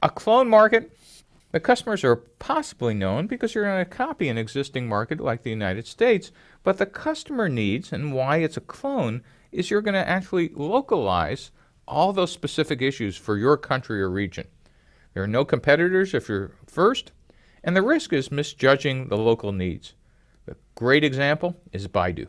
A clone market, the customers are possibly known because you're going to copy an existing market like the United States, but the customer needs and why it's a clone is you're going to actually localize all those specific issues for your country or region. There are no competitors if you're first, and the risk is misjudging the local needs. A great example is Baidu.